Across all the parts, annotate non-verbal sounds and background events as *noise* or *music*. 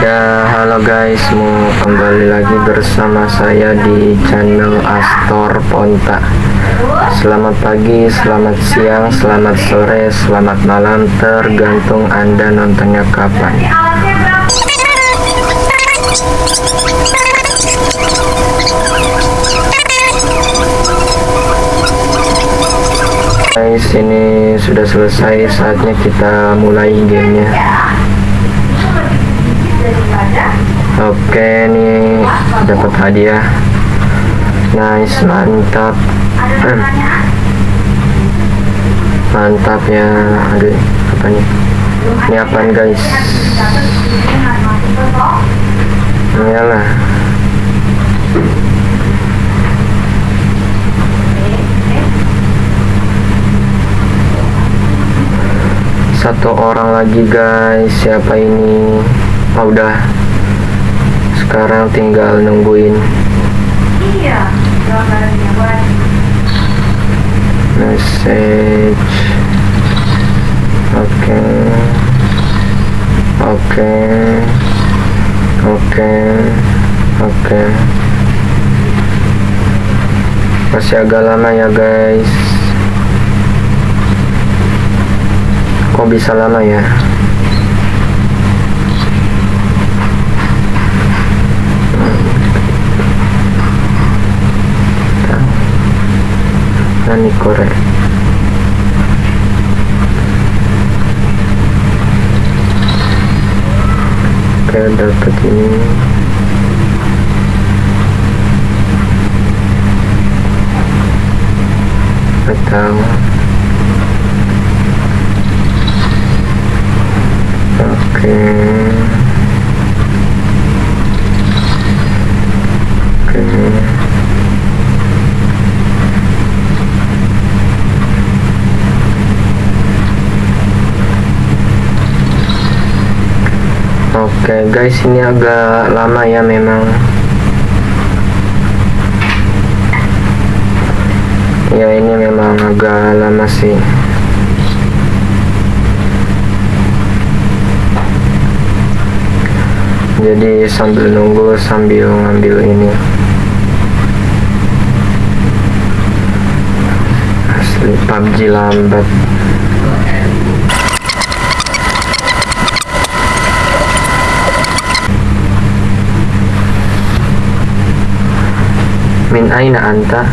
Ya halo guys mau kembali lagi bersama saya di channel Astor Ponta. Selamat pagi, selamat siang, selamat sore, selamat malam Tergantung anda nontonnya kapan. Guys ini sudah selesai saatnya kita mulai gamenya Oke nih dapat hadiah. Nice, mantap. Hmm. *clears throat* Mantap ya. Aduh, apa nih? Ini apaan guys? Iyalah. Satu orang lagi guys. Siapa ini? Oh, udah sekarang tinggal nungguin. Iya, message. Oke. Oke. Oke. Oke. Masih agak lama ya guys. Kok bisa lama ya Nani korek Oke dapat ini. Atau Oke. Oke Oke guys ini agak lama ya memang. Ya ini memang agak lama sih. Jadi sambil nunggu sambil ngambil ini. Asli PUBG lambat Min aina anta?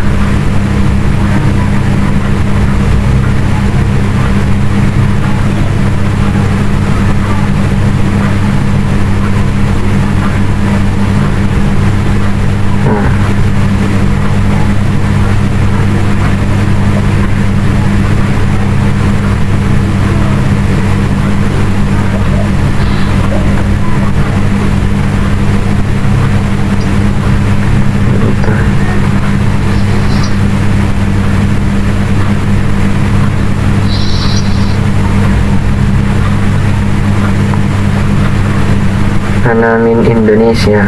Ana min Indonesia.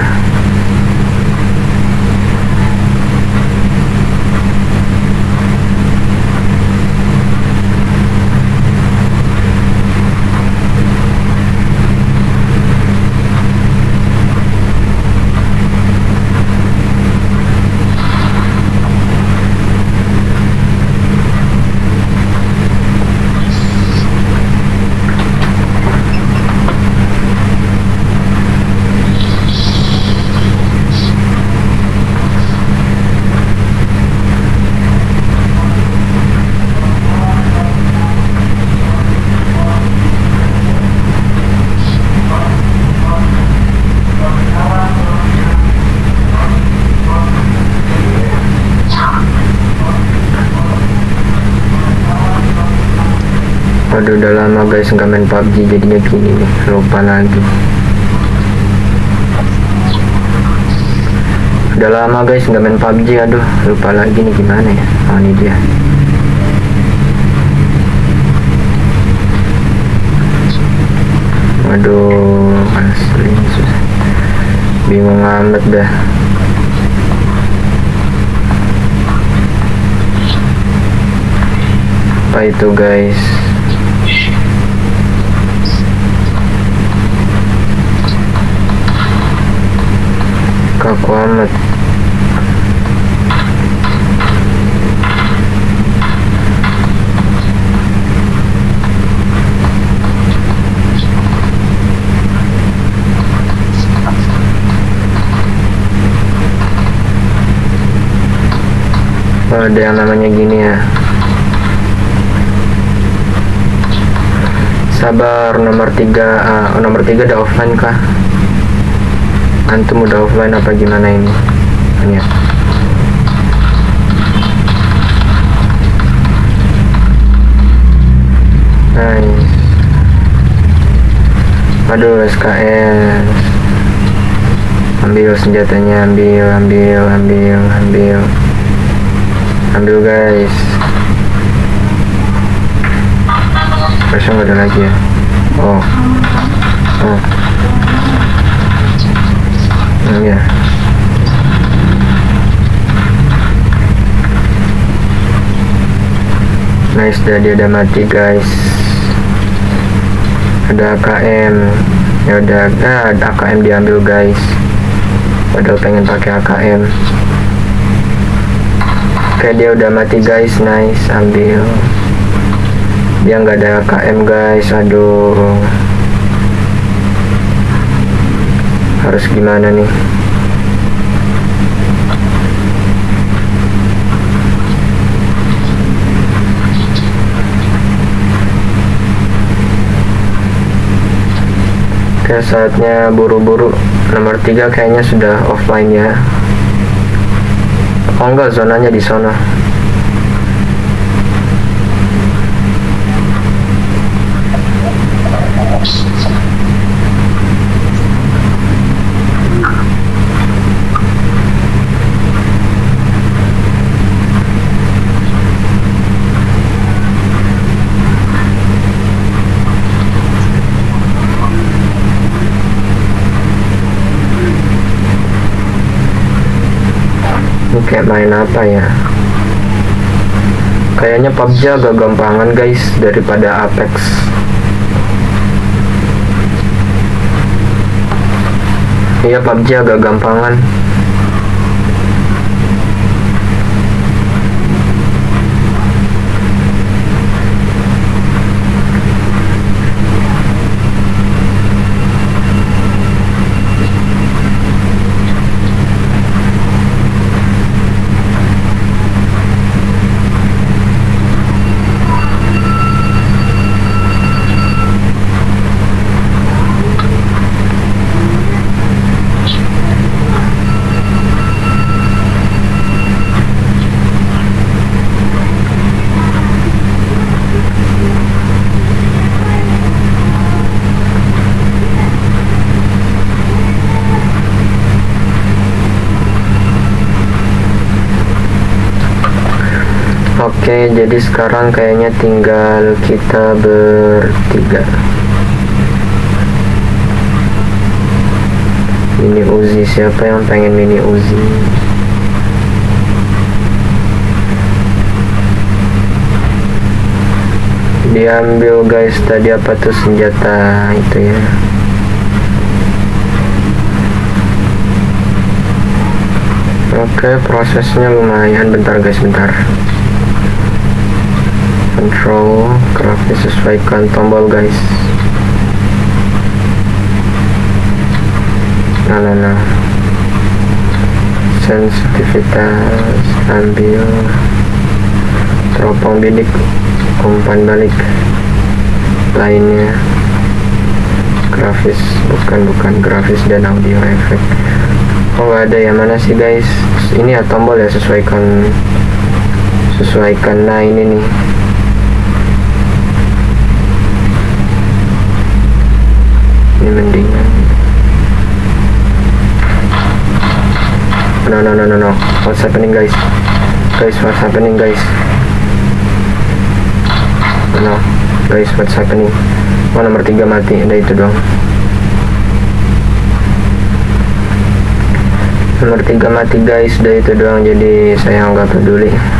Waduh guys nggak main PUBG jadinya gini nih lupa lagi. Udah lama guys nggak main PUBG aduh lupa lagi nih gimana ya Oh ini dia. Waduh asli susah. Bingung amat dah. Apa itu guys amat Oh, ada yang namanya gini ya. Sabar nomor tiga ah, oh, nomor tiga udah offline kah antum udah offline apa gimana ini? Ya nice. Aduh SKS ambil senjatanya ambil ambil ambil ambil. Ambil guys. Masa nggak ada lagi ya? Oh. Oh Hmm, ya nice dah dia udah mati guys. Ada AKM ya udah ah, ada AKM diambil guys. Padahal pengen pakai AKM Oke dia udah mati guys. Nice ambil. Dia nggak ada KM guys. Aduh harus gimana nih? Oke saatnya buru-buru. Nomor tiga kayaknya sudah offline ya. Oh enggak zonanya di sana Kayak main apa ya? Kayaknya PUBG agak gampangan guys daripada Apex. Iya PUBG agak gampangan. Oke, jadi sekarang kayaknya tinggal kita bertiga. Mini Uzi, siapa yang pengen mini Uzi? Diambil guys, tadi apa tuh senjata itu ya? Oke, prosesnya lumayan. Bentar guys, bentar control grafis sesuaikan tombol guys. Nah nah nah sensitivitas ambil. Teropong bidik umpan balik. Lainnya. Grafis bukan bukan grafis dan audio efek oh ada yang mana sih guys? Ini ya tombol ya sesuaikan. Sesuaikan. Nah ini nih ini mendingan no no no. What's happening guys? Guys what's happening guys? No. Guys what's happening? Oh nomor tiga mati. Ada itu dong nomor tiga mati guys. Udah itu doang. Jadi saya nggak peduli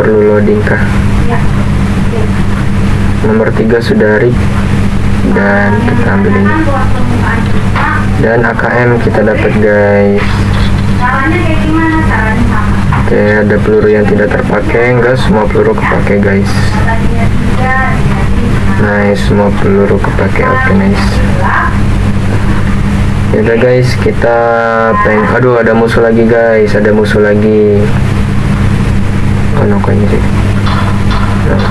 perlu loading kah Iya. Oke. nomor tiga sudah rig dan kita ambil ini dan AKM kita dapat guys Caranya kayak gimana? Caranya sama. oke ada peluru yang tidak terpakai enggak semua peluru kepake guys nice semua peluru kepake oke nice Yaudah guys, kita peng. Aduh, ada musuh lagi guys, ada musuh lagi. No, kok ini sih. Nah.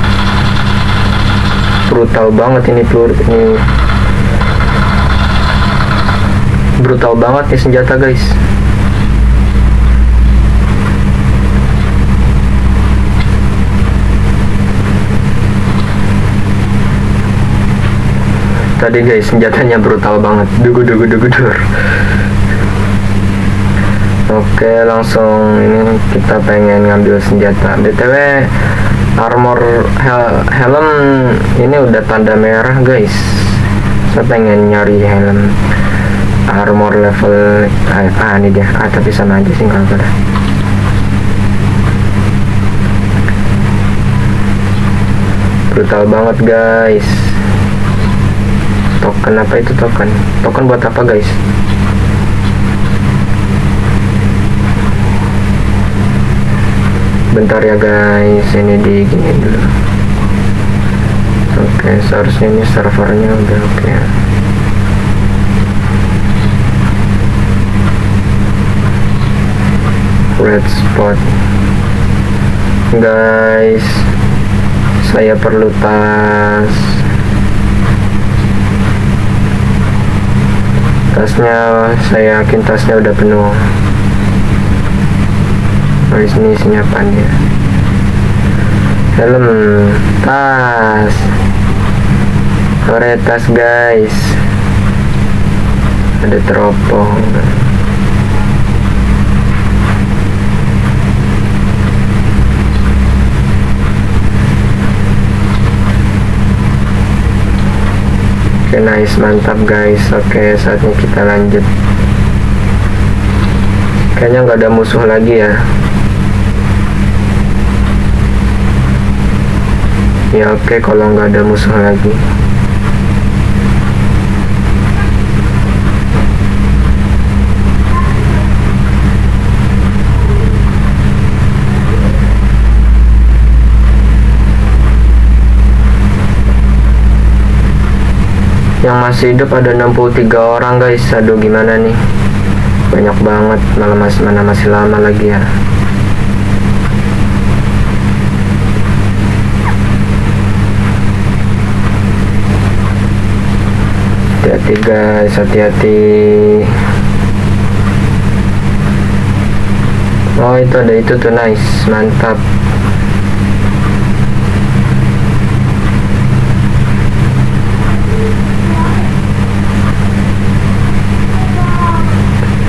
Brutal banget ini peluru ini. Brutal banget nih senjata guys. Tadi guys senjatanya brutal banget. Dugu dugu dugu dur. Oke langsung ini kita pengen ngambil senjata. BTW armor hel- helm ini udah tanda merah guys. Saya pengen nyari helm armor level ah, ah ini dia. Ah tapi sama aja sih kalau ada brutal banget guys. Token apa itu token? Token buat apa guys bentar ya guys. Ini di gini dulu. Oke seharusnya ini servernya udah oke red spot. Guys saya perlu tas. Tasnya saya yakin tasnya udah penuh oh ini isinya apa nih? Ya? helm tas Ore tas guys. Ada teropong. Oke nice mantap guys. Oke saatnya kita lanjut. Kayaknya nggak ada musuh lagi ya Ya oke kalau nggak ada musuh lagi. Yang masih hidup ada 63 orang guys. Aduh gimana nih? Banyak banget. Malah masih mana masih lama lagi ya hati-hati guys hati-hati. Oh itu ada itu tuh nice. Mantap.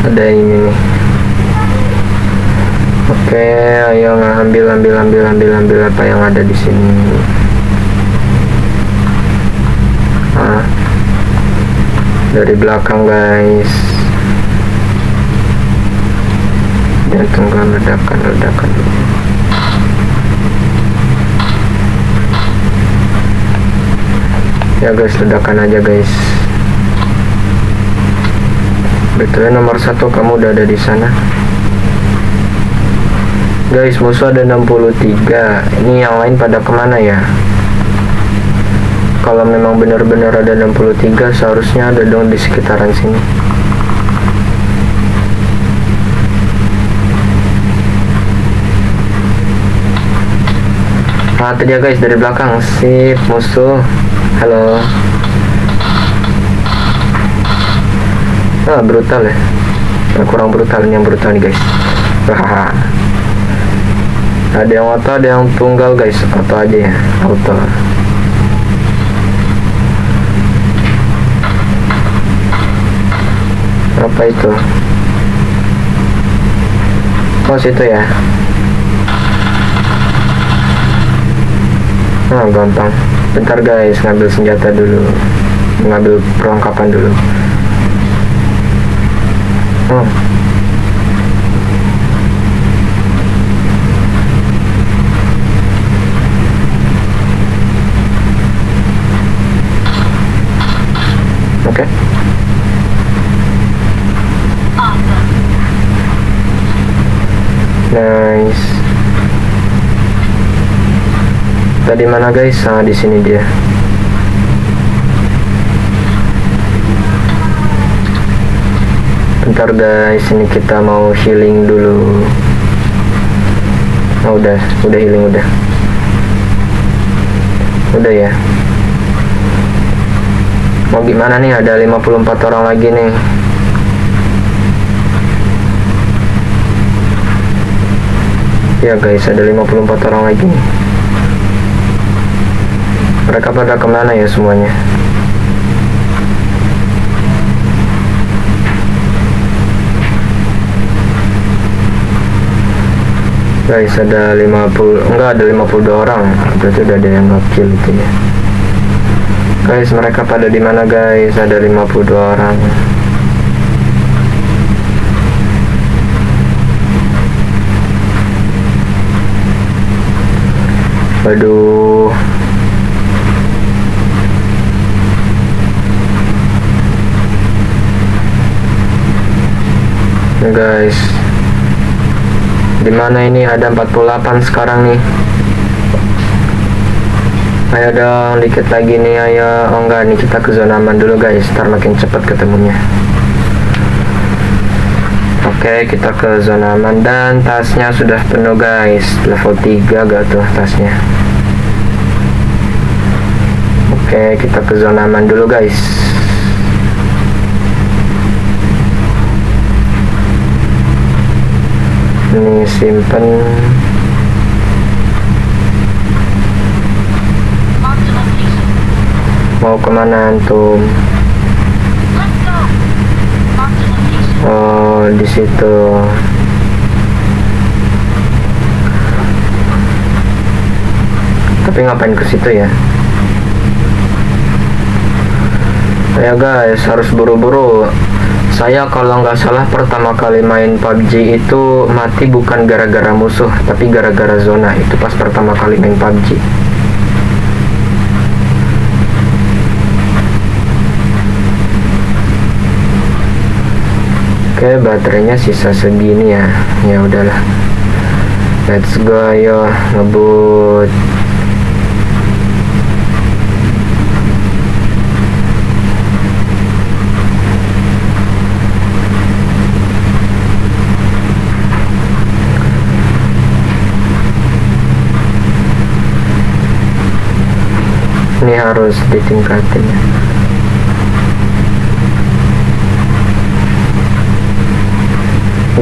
Ada ini nih. Oke ayo ambil ambil ambil ambil ambil apa yang ada di sini ah dari belakang guys dan tunggu ledakan ledakan ya guys ledakan aja guys Betul nomor satu kamu udah ada di sana. Guys, musuh ada 63. Ini yang lain pada ke mana ya? Kalau memang benar-benar ada 63, seharusnya ada dong di sekitaran sini. Ah, tadi ya guys dari belakang. Sip, musuh. Halo. ah brutal ya nah, kurang brutal ini yang brutal nih guys Hahaha. ada yang auto ada yang tunggal guys auto aja ya auto apa itu? Oh, Pos itu ya. Nah gampang. Bentar guys ngambil senjata dulu. Ngambil perlengkapan dulu. Hmm. Oh Okay. Nice. Tadi mana guys. Ah di sini dia. Bentar guys. Ini kita mau healing dulu. Oh, udah. Udah healing udah. Udah ya. Mau gimana nih? Ada 54 orang lagi nih ya guys ada 54 orang lagi nih. Mereka pada ke mana ya semuanya? Guys ada 50 enggak ada 52 orang. Berarti udah ada yang ngekill itu ya. Guys mereka pada di mana guys? Ada 52 orang Waduh Nih guys. Di mana ini? Ada 48 sekarang nih. Ayo dong dikit lagi nih ayo. Oh enggak nih kita ke zona aman dulu guys. Ntar makin cepet ketemunya. Oke kita ke zona aman. Dan tasnya sudah penuh guys. Level 3 gak tuh tasnya Oke kita ke zona aman dulu guys Ini simpen Mau ke mana antum? Oh di situ. Tapi ngapain ke situ ya? Ya guys harus buru-buru. Saya kalau nggak salah pertama kali main PUBG itu mati bukan gara-gara musuh, tapi gara-gara zona. Itu pas pertama kali main PUBG. Oke, baterainya sisa segini ya. Ya udahlah. Let's go ayo ngebut. Ini harus ditingkatin ya.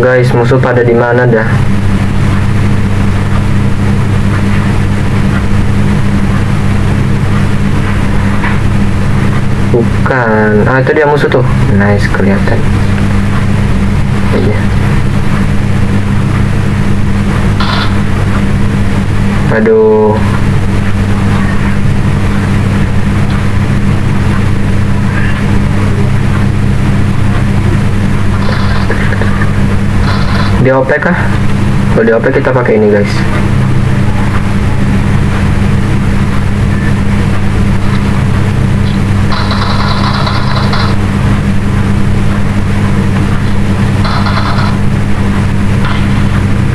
Guys, musuh pada di mana dah? Bukan. Ah, itu dia musuh tuh. Nice kelihatan. Iya. Aduh. Di OP kah? Kalau di OP kita pakai ini guys.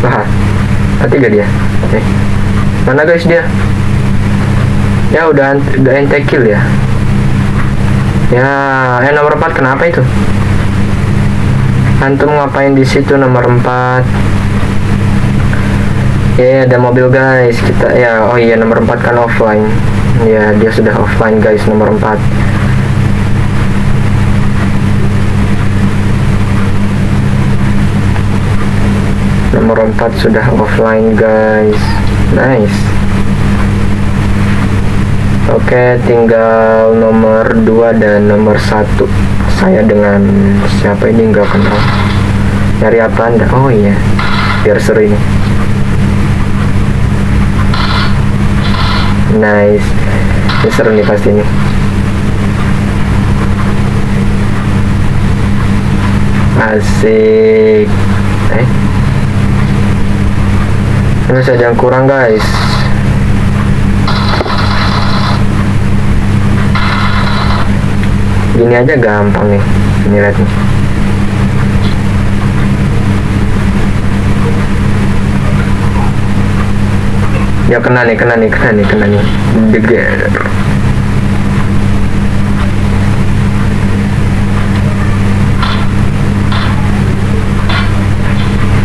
Wah, mati gak dia? Oke. Mana guys dia? Ya udah udah kill ya. Ya, eh nomor 4 kenapa itu? Antum ngapain di situ nomor 4? Ya, ada mobil guys. Kita ya, oh iya nomor 4 kan offline. Ya, dia sudah offline guys nomor 4. Nomor 4 sudah offline guys. Nice. Oke, tinggal nomor 2 dan nomor 1 saya dengan siapa ini nggak kenal. Nyari apa anda oh iya biar seru ini. Nice. Ini seru nih pasti nih asik. Eh? Ini saja yang kurang guys gini aja gampang nih ini lihat nih. Ya kena nih kena nih kena nih kena nih. Deger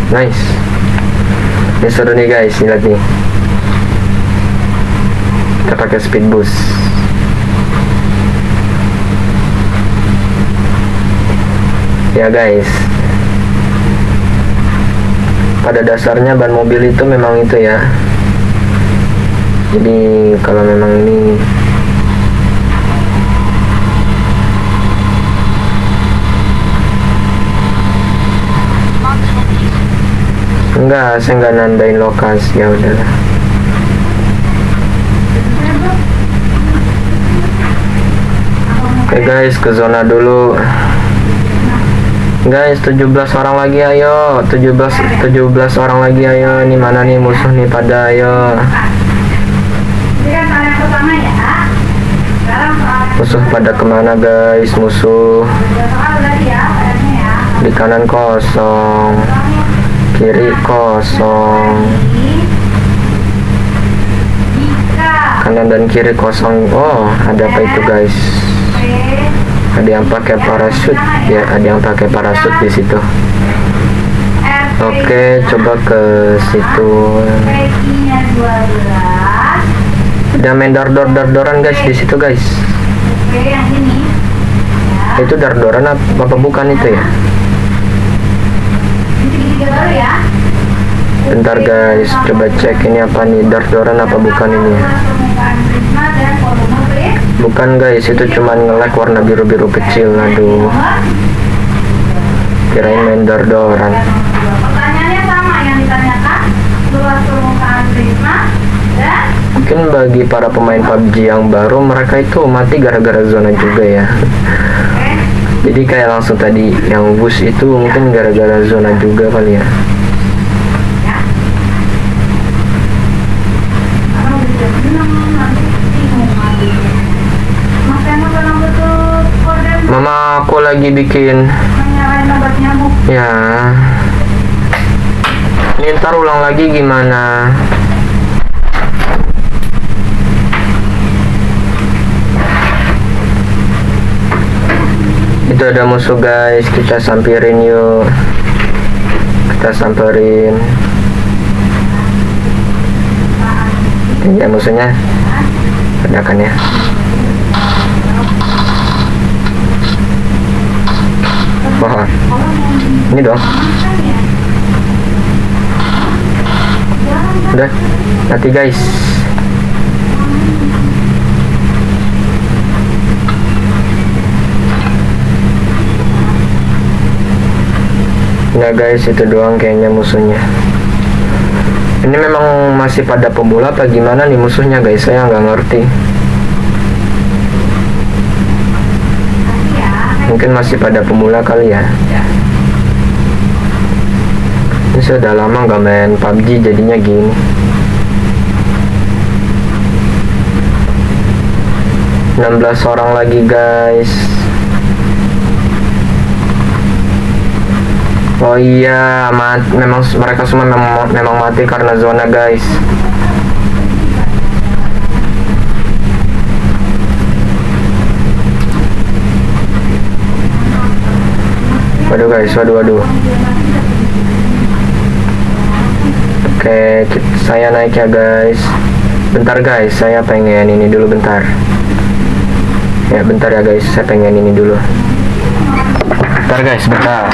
nice. Ini seru nih guys. Lihat nih. Kita pakai speed boost ya guys. Pada dasarnya ban mobil itu memang itu ya. Jadi kalau memang ini enggak saya enggak nandain lokasi ya udahlah Oke guys, ke zona dulu. Guys, 17 orang lagi ayo. 17 17 orang lagi ayo. Ini mana nih musuh nih pada ayo. Kan ya. Musuh pada ke mana guys? Musuh ya, ya. di kanan kosong, kiri kosong, Jika kanan dan kiri kosong. Oh, ada apa itu guys? Ada yang pakai parasut ya, ada yang pakai parasut di situ. Oke, coba ke situ. PI-nya 12 Ada main dor dor dor doran guys di situ guys. Itu dardoran apa, apa bukan itu ya? Bentar guys, coba cek ini apa nih dardoran apa bukan ini ya? Bukan guys, itu cuma nge-lag warna biru-biru kecil. Aduh, kirain main dan Mungkin bagi para pemain PUBG yang baru, mereka itu mati gara-gara zona juga ya. Jadi kayak langsung tadi yang bus itu mungkin gara-gara zona juga kali ya. Lagi bikin ya. Ini ntar ulang lagi gimana? Itu ada musuh guys, kita sampirin yuk. Kita samperin. Ini ya musuhnya. Ada kan ya? Wah, ini dong. Udah, mati guys. Nah guys, itu doang kayaknya musuhnya. Ini memang masih pada pemula apa gimana nih musuhnya guys? Saya nggak ngerti. Mungkin masih pada pemula kali ya. Ini sudah lama nggak main PUBG jadinya gini. Enam belas orang lagi guys. Oh iya, mat, memang mereka semua memang mati karena zona guys. Waduh guys, waduh waduh. Oke, kit- saya naik ya guys. Bentar guys, saya pengen ini dulu bentar. Ya bentar ya guys, saya pengen ini dulu. Bentar guys, bentar.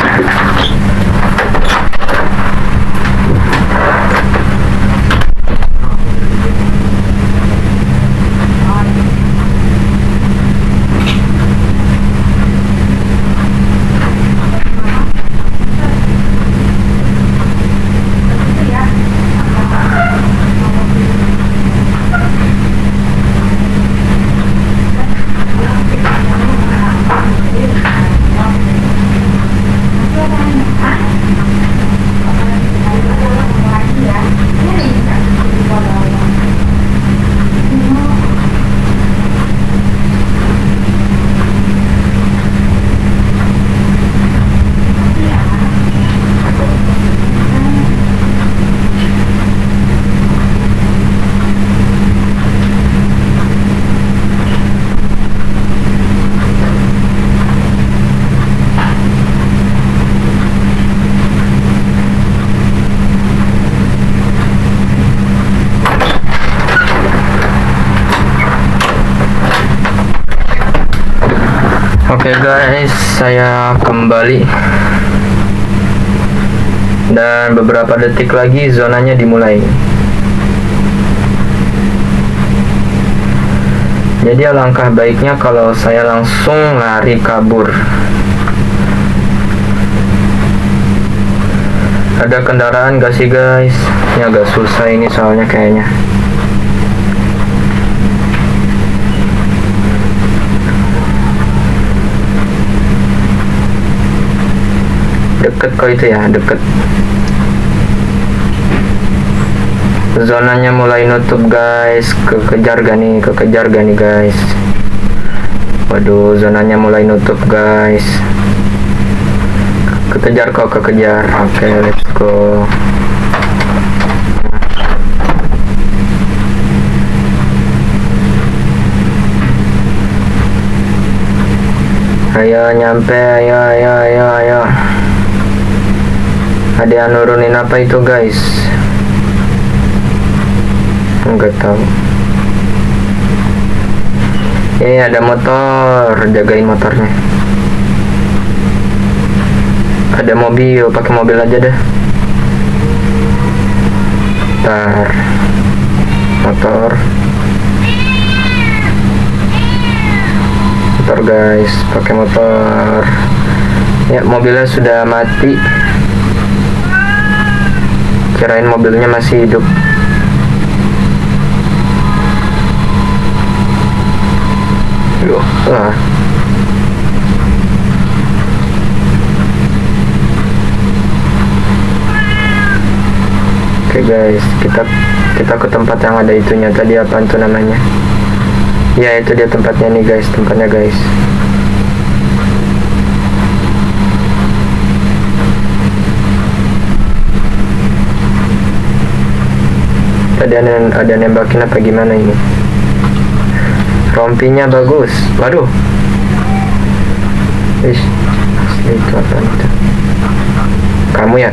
Kembali dan beberapa detik lagi zonanya dimulai. Jadi alangkah baiknya kalau saya langsung lari kabur. Ada kendaraan gak sih guys? Ini agak susah ini soalnya kayaknya. deket kok itu ya deket. Zonanya mulai nutup guys. Kekejar gak nih? Kekejar gak nih guys? Waduh zonanya mulai nutup guys. Kekejar kok kekejar. Oke okay, let's go. Ayo nyampe. Ayo ayo ayo ayo ada yang nurunin apa itu guys? Enggak tahu. Eh ada motor jagain motornya. Ada mobil pakai mobil aja deh. Ntar motor. Motor guys. Pakai motor. Ya mobilnya sudah mati kirain mobilnya masih hidup Yo, ah. Oke guys, kita kita ke tempat yang ada itunya tadi apa itu namanya? Ya itu dia tempatnya nih guys, tempatnya guys. Ada, ada nembakin apa gimana ini? Rompinya bagus. Waduh. Ish, asli itu apa itu? Kamu ya?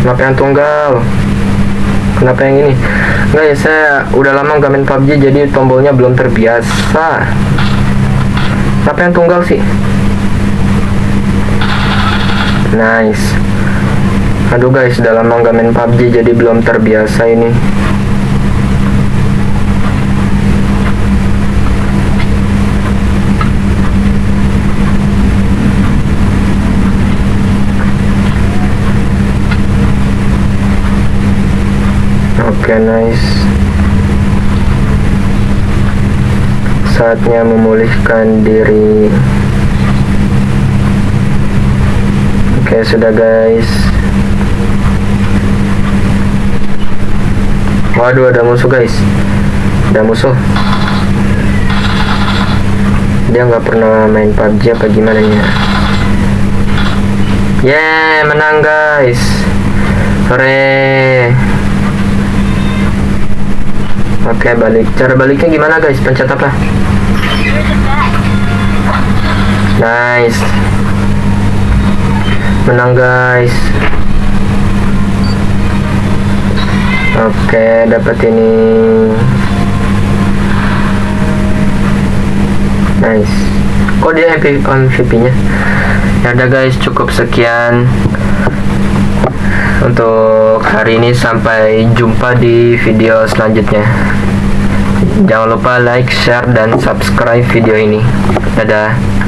Kenapa yang tunggal? Kenapa yang ini? Enggak ya, saya udah lama gak main PUBG jadi tombolnya belum terbiasa. Kenapa yang tunggal sih? Nice. Aduh guys, udah lama main PUBG jadi belum terbiasa ini. Oke, okay, nice. Saatnya memulihkan diri. Oke, sudah guys. Waduh, ada musuh guys. Ada musuh. Dia nggak pernah main PUBG apa gimana nya? Yeah, menang guys. Hore. Oke, balik. Cara baliknya gimana guys? Pencet apa? Nice. Menang guys. Oke, dapat ini. Nice. Kok dia MVP, MVP-nya? Ya udah guys, cukup sekian untuk hari ini sampai jumpa di video selanjutnya. Jangan lupa like, share, dan subscribe video ini. Dadah.